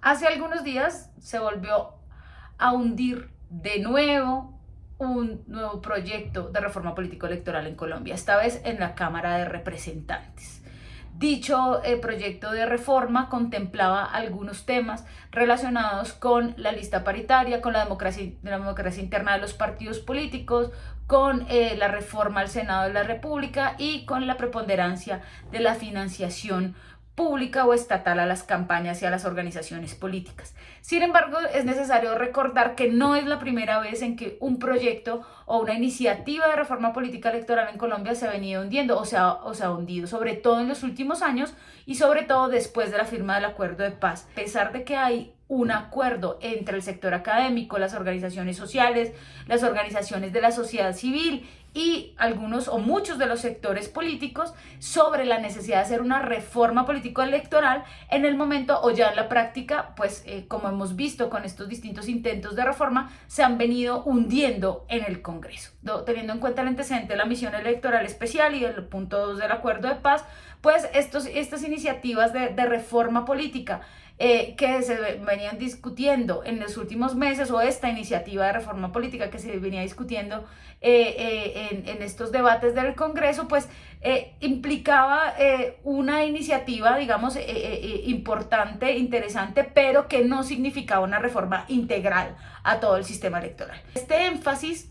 Hace algunos días se volvió a hundir de nuevo un nuevo proyecto de reforma político-electoral en Colombia, esta vez en la Cámara de Representantes. Dicho eh, proyecto de reforma contemplaba algunos temas relacionados con la lista paritaria, con la democracia, la democracia interna de los partidos políticos, con eh, la reforma al Senado de la República y con la preponderancia de la financiación pública o estatal a las campañas y a las organizaciones políticas. Sin embargo, es necesario recordar que no es la primera vez en que un proyecto o una iniciativa de reforma política electoral en Colombia se ha venido hundiendo o se ha, o se ha hundido, sobre todo en los últimos años y sobre todo después de la firma del acuerdo de paz. A pesar de que hay un acuerdo entre el sector académico, las organizaciones sociales, las organizaciones de la sociedad civil y algunos o muchos de los sectores políticos sobre la necesidad de hacer una reforma político-electoral en el momento o ya en la práctica, pues eh, como hemos visto con estos distintos intentos de reforma, se han venido hundiendo en el Congreso. Teniendo en cuenta el antecedente de la misión electoral especial y el punto 2 del acuerdo de paz, pues estos, estas iniciativas de, de reforma política eh, que se venían discutiendo en los últimos meses o esta iniciativa de reforma política que se venía discutiendo eh, eh, en, estos debates del Congreso, pues implicaba una iniciativa, digamos, importante, interesante, pero que no significaba una reforma integral a todo el sistema electoral. Este énfasis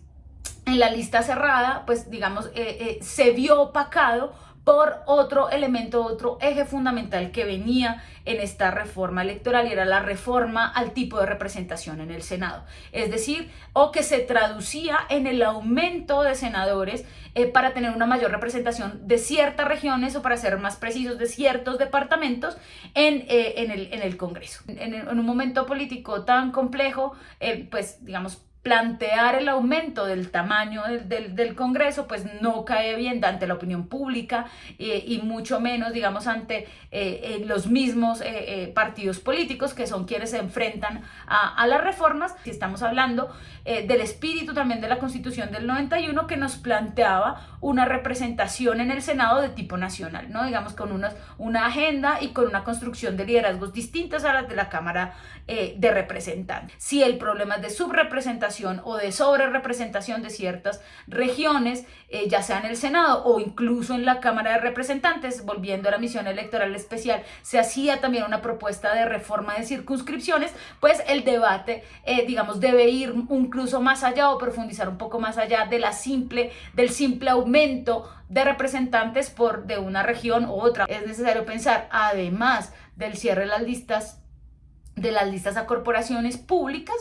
en la lista cerrada, pues digamos, se vio opacado por otro elemento, otro eje fundamental que venía en esta reforma electoral y era la reforma al tipo de representación en el Senado. Es decir, o que se traducía en el aumento de senadores eh, para tener una mayor representación de ciertas regiones o para ser más precisos de ciertos departamentos en, eh, en, el, en el, Congreso. En, un momento político tan complejo, eh, pues digamos, plantear el aumento del tamaño del, del, Congreso pues no cae bien ante la opinión pública eh, y mucho menos digamos ante eh, eh, los mismos partidos políticos que son quienes se enfrentan a, a las reformas. Si estamos hablando del espíritu también de la constitución del 91 que nos planteaba una representación en el Senado de tipo nacional no digamos con una, una agenda y con una construcción de liderazgos distintas a las de la Cámara de Representantes. Si el problema es de subrepresentación o de sobre representación de ciertas regiones, eh, ya sea en el Senado o incluso en la Cámara de Representantes, volviendo a la misión electoral especial, se hacía también una propuesta de reforma de circunscripciones, pues el debate, eh, digamos, debe ir incluso más allá o profundizar un poco más allá de la simple, del simple aumento de representantes por de una región u otra. Es necesario pensar, además del cierre de las listas, de las listas a corporaciones públicas,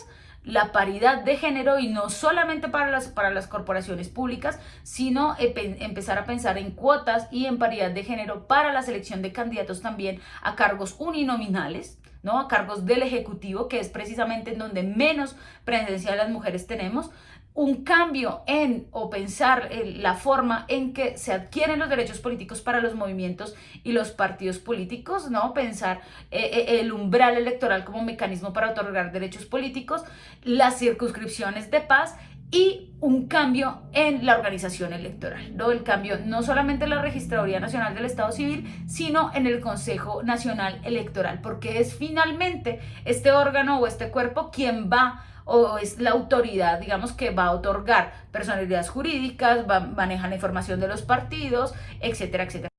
la paridad de género y no solamente para las, para las corporaciones públicas, sino empezar a pensar en cuotas y en paridad de género para la selección de candidatos también a cargos uninominales, ¿no? a cargos del Ejecutivo, que es precisamente en donde menos presencia de las mujeres tenemos, un cambio en o pensar en la forma en que se adquieren los derechos políticos para los movimientos y los partidos políticos, ¿no? Pensar eh, eh, el umbral electoral como mecanismo para otorgar derechos políticos, las circunscripciones de paz y un cambio en la organización electoral, ¿no? El cambio no solamente en la Registraduría Nacional del Estado Civil, sino en el Consejo Nacional Electoral, porque es finalmente este órgano o este cuerpo quien va o es la autoridad, digamos, que va a otorgar personalidades jurídicas, va, maneja la información de los partidos, etcétera, etcétera.